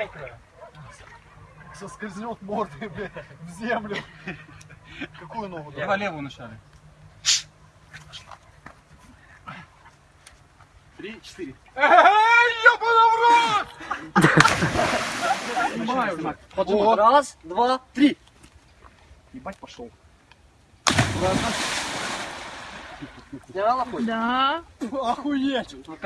мокрая. Соскользнет мордой, блядь, в землю. Какую ногу? Давай левую вначале. Три, четыре. Ого. Раз, два, три. Ебать пошел. Сняла хоть? Да. Охуеть. Ну,